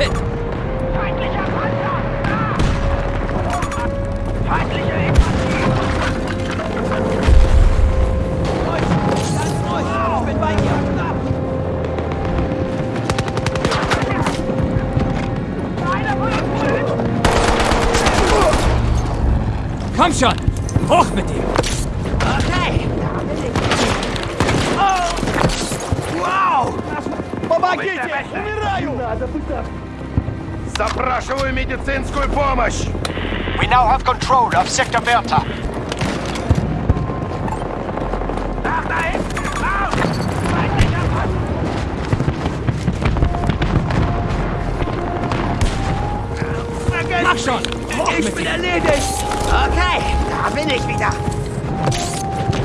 fit. Feindlicher Panzer! Da! Feindliche Ganz ruhig. Ich bin bei dir. Einer von uns schön! Komm schon. Hoch mit dir. Okay! Вау! Помогите! Быстро, быстро! Умираю! Запрашиваю медицинскую помощь! We now have control of Sector Bertha. Nach da hinten! Raus! Feindlicher Panzer! Mach schon. Hoch Ich mit bin dir. erledigt! Okay, da bin ich wieder.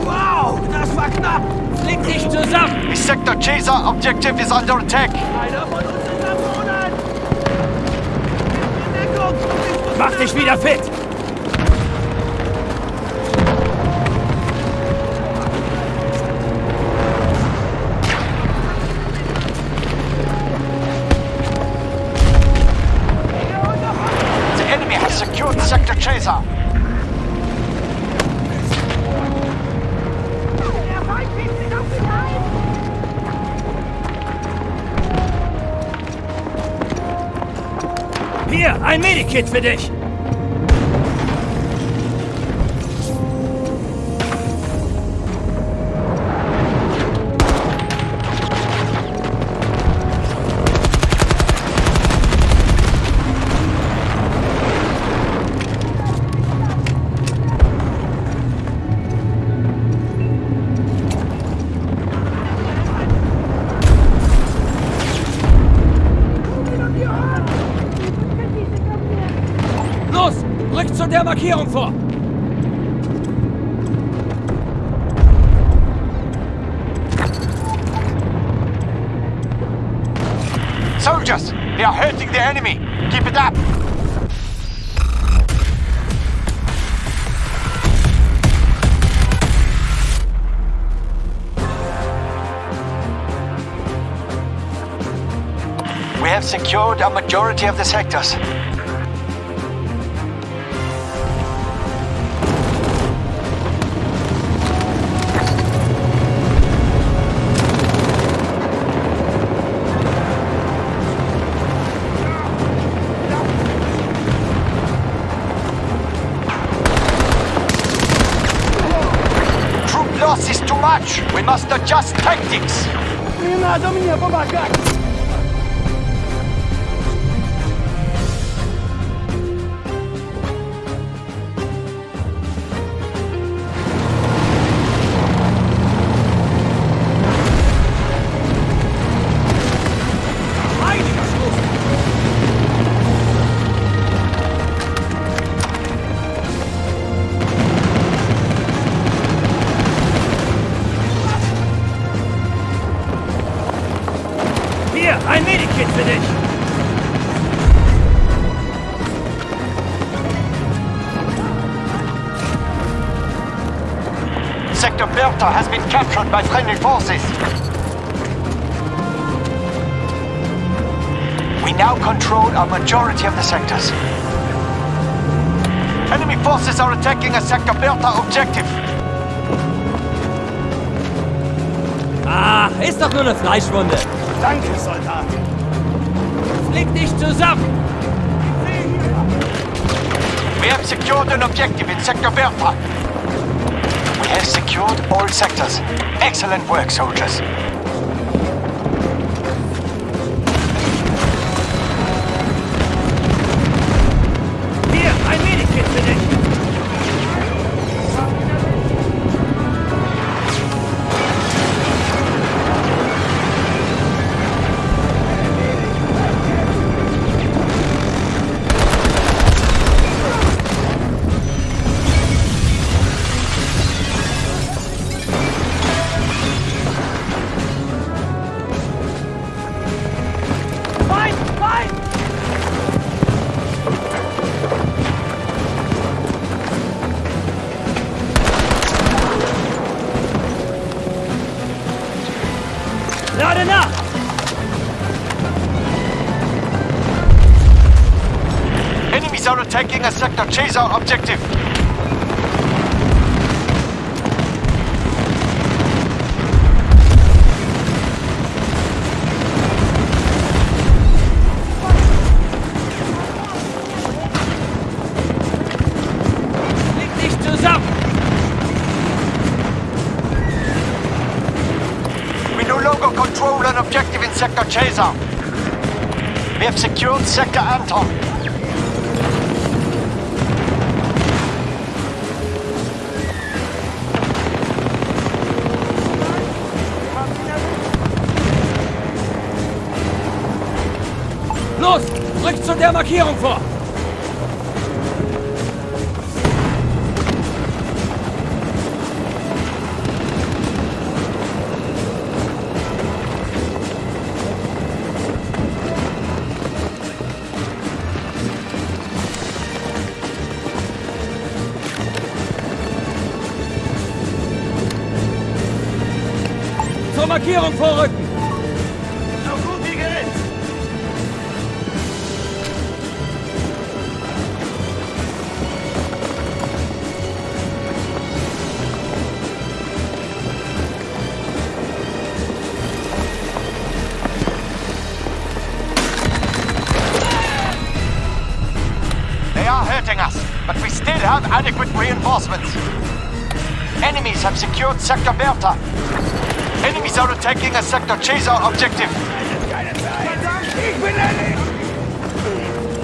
Wow, das war knapp! Flick dich zusammen. The Sector Chaser objective is under attack. Einer von uns Mach dich wieder fit. Ein Medikit für dich. Soldiers, they are hurting the enemy. Keep it up. We have secured a majority of the sectors. We must adjust tactics. Не надо мне помогать! Hier, ein Medikit für dich. Sector Bertha has been captured by friendly forces. We now control a majority of the sectors. Enemy forces are attacking a Sector Bertha objective. Ah, ist doch nur eine Fleischwunde. Danke, Soldat! Flick dich zusammen. We have secured an objective in Sector Bertha. We have secured all sectors. Excellent work, soldiers. Not enough! Enemies are attacking a sector. Chase our objective. Control an objective in sector Caesar. We have secured sector Anton. Los! Rückt zu der Markierung vor! Vorrücken! They are hurting us, but we still have adequate reinforcements. Enemies have secured Sector Bertha. Enemies are attacking a sector Caesar objective.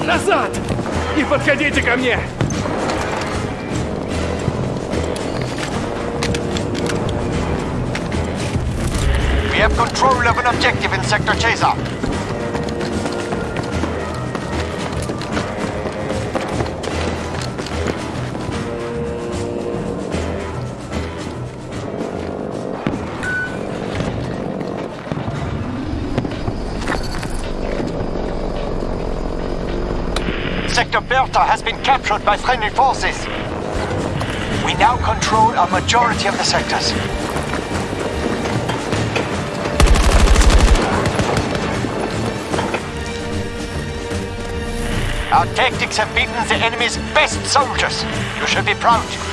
Назад! Не подходите ко мне! We have control of an objective in Sector Caesar. Sector Bertha has been captured by friendly forces. We now control a majority of the sectors. Our tactics have beaten the enemy's best soldiers. You should be proud.